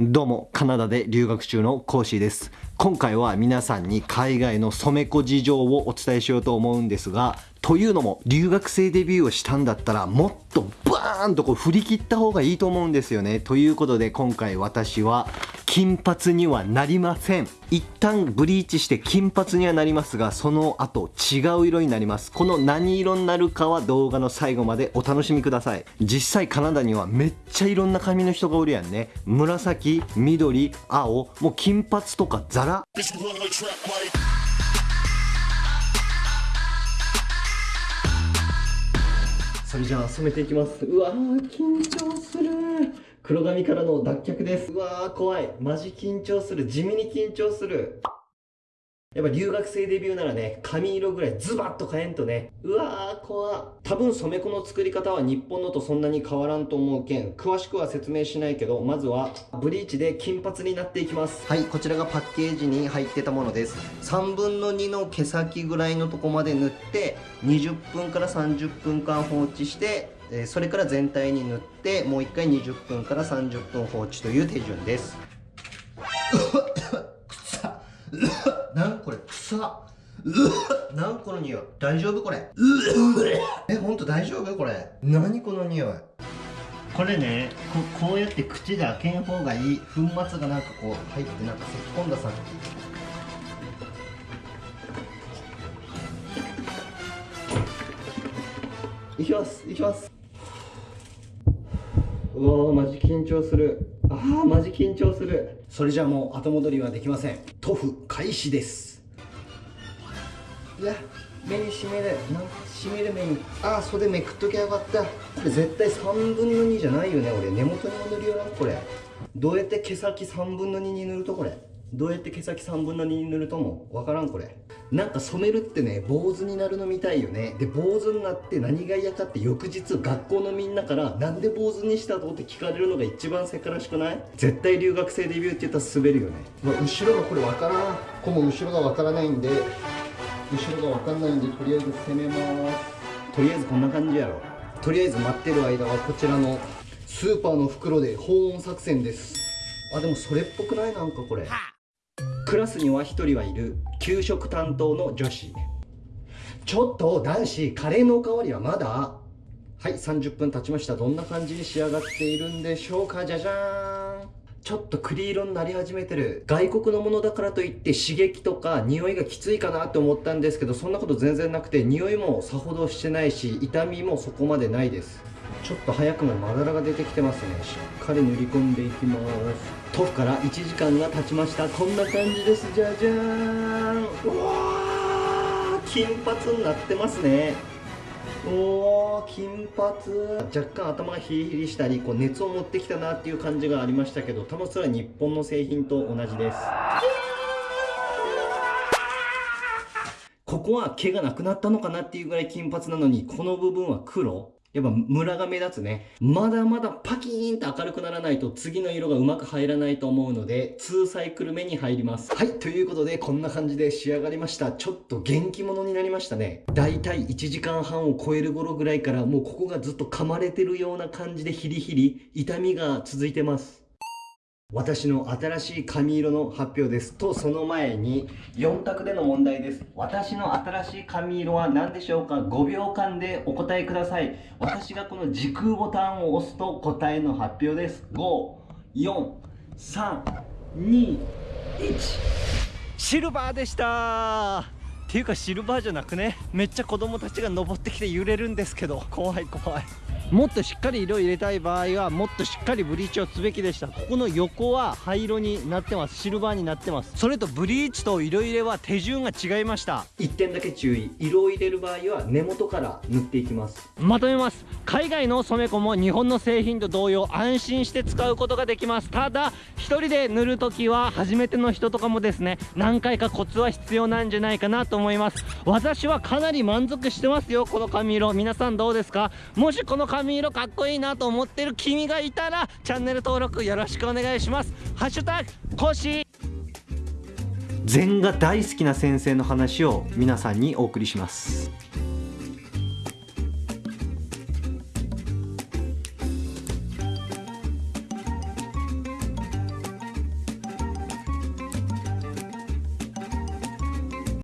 どうも、カナダで留学中のコーシーです。今回は皆さんに海外の染め子事情をお伝えしようと思うんですが、というのも、留学生デビューをしたんだったら、もっとバーンとこう振り切った方がいいと思うんですよね。ということで、今回私は、金髪にはなりません。一旦ブリーチして金髪にはなりますが、その後違う色になります。この何色になるかは動画の最後までお楽しみください。実際カナダにはめっちゃいろんな髪の人がおるやんね。紫、緑、青、もう金髪とかザラ。それじゃあ染めていきますうわ緊張する黒髪からの脱却ですうわー怖いマジ緊張する地味に緊張するやっぱ留学生デビューならね、髪色ぐらいズバッと変えんとね。うわー、怖多分染め子の作り方は日本のとそんなに変わらんと思うけん、詳しくは説明しないけど、まずはブリーチで金髪になっていきます。はい、こちらがパッケージに入ってたものです。3分の2の毛先ぐらいのとこまで塗って、20分から30分間放置して、えそれから全体に塗って、もう1回20分から30分放置という手順です。なんこれ臭う なんこの匂い。大丈夫これ。えほんと大丈夫これ。何この匂い。これねここうやって口で開けん方がいい。粉末がなんかこう入ってなんか咳き込んださ。いきます。いきますうわマジ緊張する。ああマジ緊張する。それじゃあもう後戻りはできません。塗布開始です。いや目にしめるなんしめる目に。ああ袖めくっときゃよかった。これ絶対3分の2じゃないよね俺。根元にも塗るよなこれ。どうやって毛先3分の2に塗るとこれどうやって毛先3分の2に塗るともわからんこれ。なんか染めるってね坊主になるのみたいよね。で坊主になって何が嫌かって翌日学校のみんなからなんで坊主にしたとって聞かれるのが一番せからしくない？絶対留学生デビューって言ったら滑るよね、まあ、後ろがこれわからん。この後ろがわからないんで後ろがわかんないんでとりあえず攻めます。とりあえずこんな感じやろ。とりあえず待ってる間はこちらのスーパーの袋で保温作戦です。あでもそれっぽくない？なんかこれクラスには1人はいる給食担当の女子。ちょっと男子カレーのおかわりはまだ？はい30分経ちました。どんな感じに仕上がっているんでしょうか？じゃじゃーん。ちょっと栗色になり始めてる外国のものだからといって刺激とか匂いがきついかなって思ったんですけどそんなこと全然なくて匂いもさほどしてないし痛みもそこまでないです。ちょっと早くもまだらが出てきてますね。しっかり塗り込んでいきます。塗布から1時間が経ちました。こんな感じです。じゃじゃーん。うわ金髪になってますね。おー金髪。若干頭がヒリヒリしたりこう熱を持ってきたなっていう感じがありましたけどたまそれは日本の製品と同じです。ここは毛がなくなったのかなっていうぐらい金髪なのにこの部分は黒。やっぱムラが目立つね。まだまだパキーンと明るくならないと次の色がうまく入らないと思うので、2サイクル目に入ります。はい、ということでこんな感じで仕上がりました。ちょっと元気者になりましたね。だいたい1時間半を超える頃ぐらいからもうここがずっと噛まれてるような感じでヒリヒリ、痛みが続いてます。私の新しい髪色の発表です。と、その前に4択での問題です。私の新しい髪色は何でしょうか ?5 秒間でお答えください。私がこの時空ボタンを押すと答えの発表です。5、4、3、2、1。シルバーでしたっていうかシルバーじゃなくね？めっちゃ子供たちが登ってきて揺れるんですけど怖い怖いもっとしっかり色入れたい場合はもっとしっかりブリーチをすべきでした。ここの横は灰色になってます。シルバーになってます。それとブリーチと色入れは手順が違いました。1点だけ注意。色を入れる場合は根元から塗っていきます。まとめます海外の染め子も日本の製品と同様安心して使うことができます。ただ1人で塗るときは初めての人とかもですね何回かコツは必要なんじゃないかなと思います。私はかなり満足してますよこの髪色。皆さんどうですか？もしこの髪色かっこいいなと思ってる君がいたらチャンネル登録よろしくお願いします。ハッシュタグコシ禅が大好きな先生の話を皆さんにお送りします。